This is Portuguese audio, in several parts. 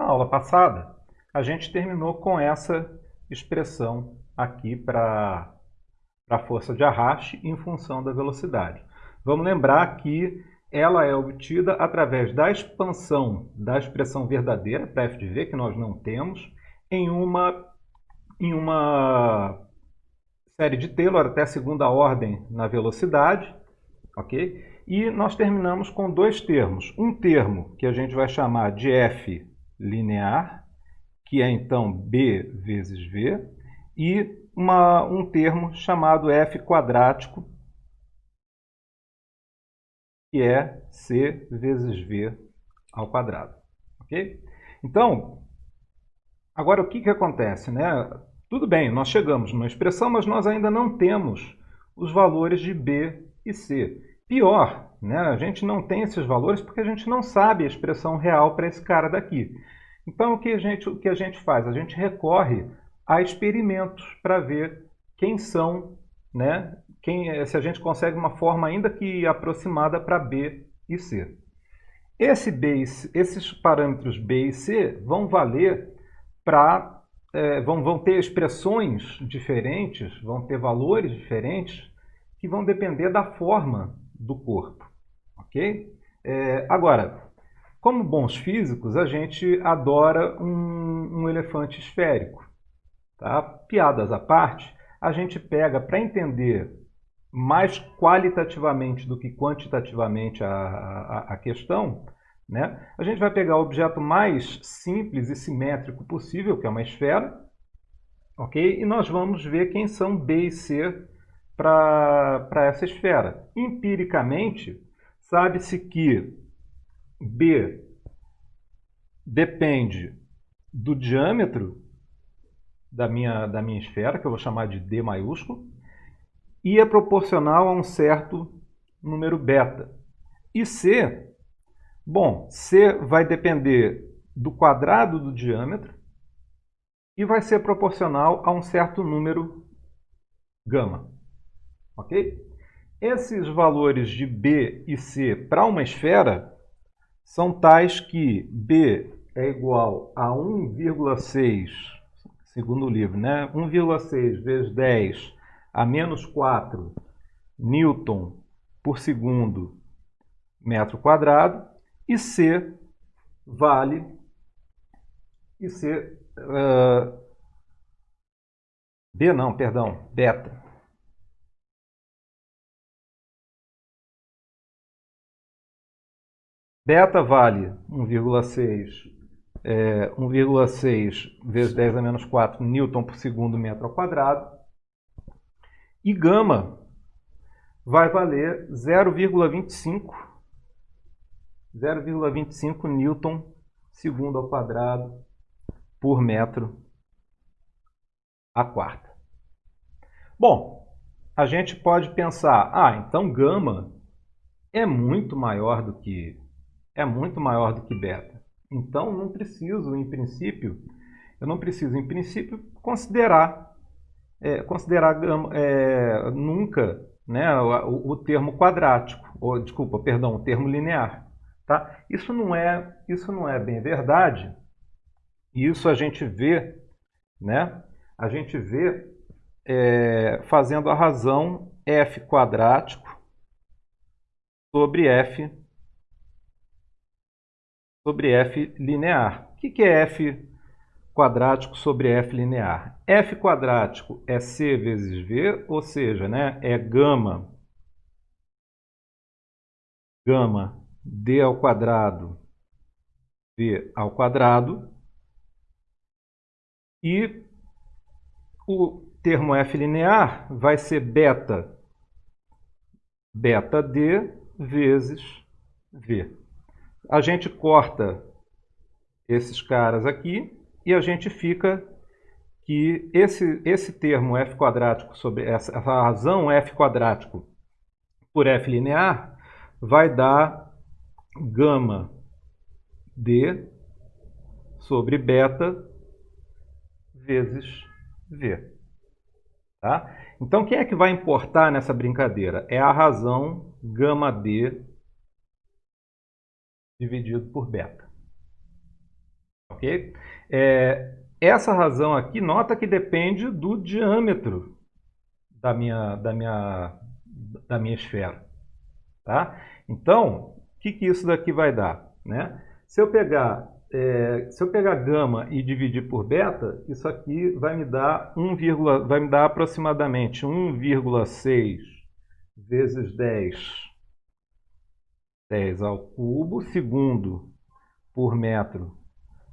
Na aula passada, a gente terminou com essa expressão aqui para a força de arraste em função da velocidade. Vamos lembrar que ela é obtida através da expansão da expressão verdadeira, para f de v, que nós não temos, em uma, em uma série de Taylor até segunda ordem na velocidade, ok? E nós terminamos com dois termos. Um termo que a gente vai chamar de f linear, que é então b vezes v, e uma, um termo chamado f quadrático, que é c vezes v ao quadrado. Ok? Então, agora o que, que acontece? Né? Tudo bem, nós chegamos numa expressão, mas nós ainda não temos os valores de b e c. Pior, né? a gente não tem esses valores porque a gente não sabe a expressão real para esse cara daqui. Então, o que, a gente, o que a gente faz? A gente recorre a experimentos para ver quem são, né? quem, se a gente consegue uma forma ainda que aproximada para B e C. Esse B, esses parâmetros B e C vão valer para, é, vão, vão ter expressões diferentes, vão ter valores diferentes, que vão depender da forma do corpo. Ok? É, agora, como bons físicos, a gente adora um, um elefante esférico. Tá? Piadas à parte, a gente pega para entender mais qualitativamente do que quantitativamente a, a, a questão, né? a gente vai pegar o objeto mais simples e simétrico possível, que é uma esfera, ok? e nós vamos ver quem são B e C para essa esfera. Empiricamente, sabe-se que B depende do diâmetro da minha, da minha esfera, que eu vou chamar de D maiúsculo, e é proporcional a um certo número beta. E C, bom, C vai depender do quadrado do diâmetro e vai ser proporcional a um certo número gama. Ok? Esses valores de B e C para uma esfera são tais que B é igual a 1,6, segundo o livro, né? 1,6 vezes 10 a menos 4 newton por segundo metro quadrado e C vale e C uh, B não, perdão, beta Beta vale 1,6 é, 1,6 vezes 10 a menos 4 newton por segundo metro ao quadrado. E gama vai valer 0,25 0,25 newton segundo ao quadrado por metro a quarta. Bom, a gente pode pensar, ah, então gama é muito maior do que é muito maior do que beta. Então, não preciso, em princípio, eu não preciso, em princípio, considerar, é, considerar é, nunca né, o, o, termo quadrático, ou, desculpa, perdão, o termo linear. Tá? Isso, não é, isso não é bem verdade. Isso a gente vê, né, a gente vê é, fazendo a razão f quadrático sobre f sobre f linear. O que é f quadrático sobre f linear? f quadrático é c vezes v, ou seja, né, é gama, gama d ao quadrado v ao quadrado e o termo f linear vai ser beta beta d vezes v a gente corta esses caras aqui e a gente fica que esse, esse termo f quadrático sobre essa, essa razão f quadrático por f linear vai dar gama d sobre beta vezes v. Tá? Então, quem é que vai importar nessa brincadeira? É a razão gama d dividido por beta. Ok? É, essa razão aqui, nota que depende do diâmetro da minha, da minha, da minha esfera. Tá? Então, o que, que isso daqui vai dar? Né? Se eu pegar é, se eu pegar gama e dividir por beta, isso aqui vai me dar 1, vai me dar aproximadamente 1,6 vezes 10, 10 ao cubo, segundo por metro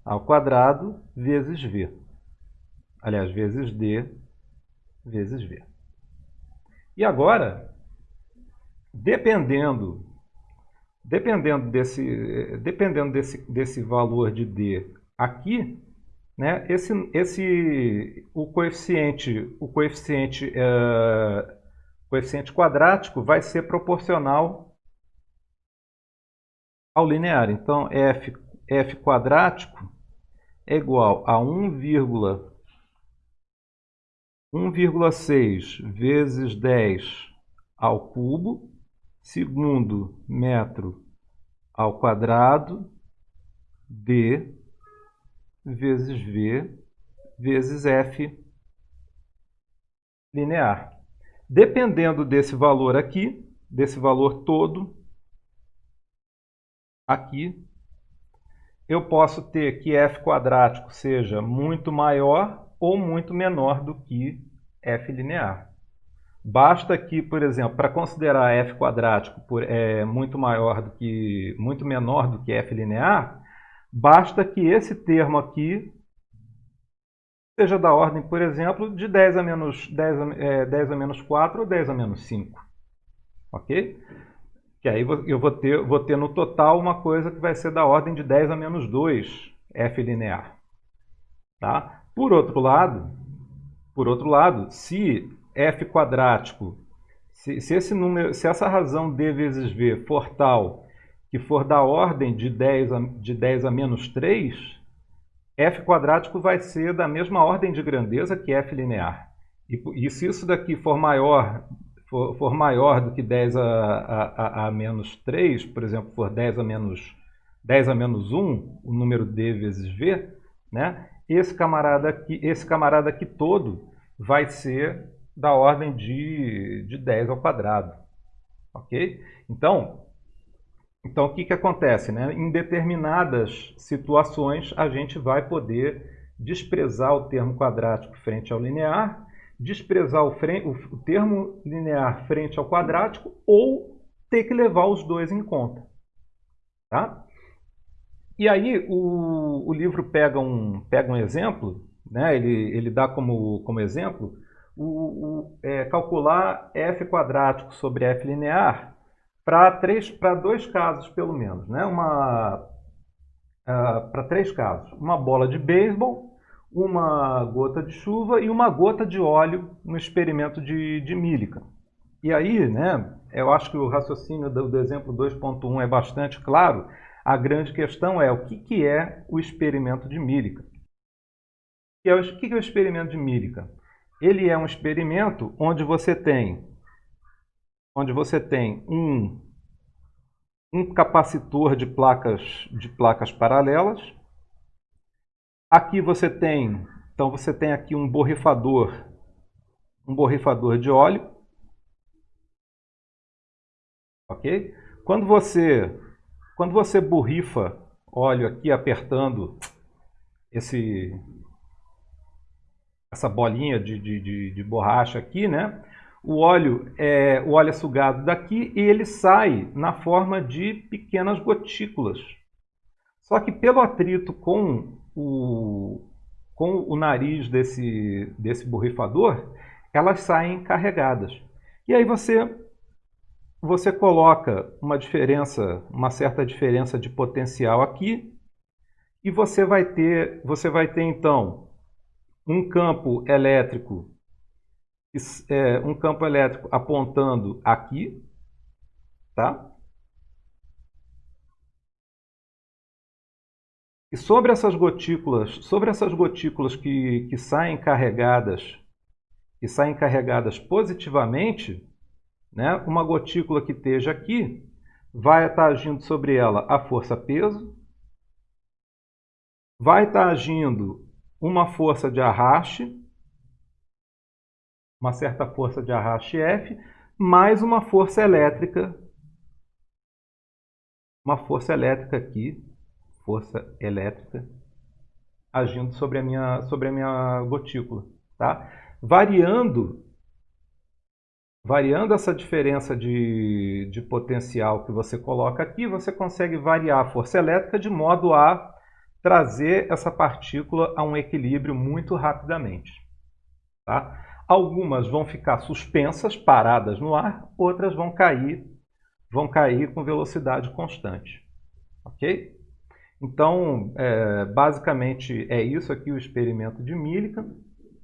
ao quadrado, vezes V. Aliás, vezes D, vezes V. E agora, dependendo Dependendo desse, dependendo desse, desse valor de D aqui, né, esse, esse, o coeficiente, o coeficiente, uh, coeficiente quadrático vai ser proporcional ao linear. Então, f, f quadrático é igual a 1,6 vezes 10 ao cubo segundo metro ao quadrado d vezes v vezes f linear. Dependendo desse valor aqui, desse valor todo, aqui, eu posso ter que f quadrático seja muito maior ou muito menor do que f linear. Basta aqui, por exemplo, para considerar f quadrático por, é, muito maior do que muito menor do que f linear, basta que esse termo aqui seja da ordem, por exemplo, de 10 a menos 10 a, é, 10 a menos 4 ou 10 a menos 5. OK? Que aí eu vou ter, vou ter no total uma coisa que vai ser da ordem de 10 a menos 2 f linear. Tá? Por outro lado, por outro lado, se f quadrático, se, se, esse número, se essa razão d vezes v for tal que for da ordem de 10 a, de 10 a menos 3, f quadrático vai ser da mesma ordem de grandeza que f linear. E, e se isso daqui for maior, for, for maior do que 10 a, a, a, menos 3, por exemplo, for 10 a menos, 10 a menos 1, o número d vezes v, né? esse, camarada aqui, esse camarada aqui todo vai ser da ordem de, de 10 ao quadrado. Ok? Então, então o que, que acontece? Né? Em determinadas situações, a gente vai poder desprezar o termo quadrático frente ao linear, desprezar o, o termo linear frente ao quadrático ou ter que levar os dois em conta. Tá? E aí o, o livro pega um, pega um exemplo, né? ele, ele dá como, como exemplo o, o é, calcular f quadrático sobre f linear para dois casos pelo menos, né? Uma uh, para três casos, uma bola de beisebol, uma gota de chuva e uma gota de óleo no experimento de, de Millikan. E aí, né? Eu acho que o raciocínio do, do exemplo 2.1 é bastante claro. A grande questão é o que, que é o experimento de Millikan. O que é o experimento de Millikan? ele é um experimento onde você tem, onde você tem um, um capacitor de placas, de placas paralelas. Aqui você tem, então você tem aqui um borrifador, um borrifador de óleo. Ok? Quando você, quando você borrifa óleo aqui apertando esse, essa bolinha de, de, de, de borracha aqui, né? O óleo, é, o óleo é sugado daqui e ele sai na forma de pequenas gotículas. Só que pelo atrito com o, com o nariz desse, desse borrifador, elas saem carregadas. E aí você, você coloca uma diferença, uma certa diferença de potencial aqui, e você vai ter, você vai ter então um campo elétrico, é, um campo elétrico apontando aqui, tá? E sobre essas gotículas, sobre essas gotículas que, que saem carregadas, que saem carregadas positivamente, né? Uma gotícula que esteja aqui vai estar agindo sobre ela a força peso vai estar agindo uma força de arraste, uma certa força de arraste F, mais uma força elétrica, uma força elétrica aqui, força elétrica, agindo sobre a minha, sobre a minha gotícula. Tá? Variando, variando essa diferença de, de potencial que você coloca aqui, você consegue variar a força elétrica de modo a trazer essa partícula a um equilíbrio muito rapidamente. Tá? Algumas vão ficar suspensas, paradas no ar, outras vão cair, vão cair com velocidade constante. Ok? Então, é, basicamente é isso aqui o experimento de Millikan.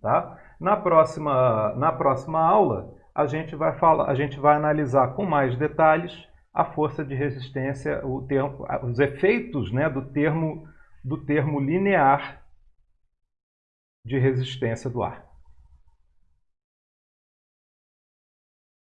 Tá? Na, próxima, na próxima aula, a gente, vai falar, a gente vai analisar com mais detalhes a força de resistência, o termo, os efeitos né, do, termo, do termo linear de resistência do ar.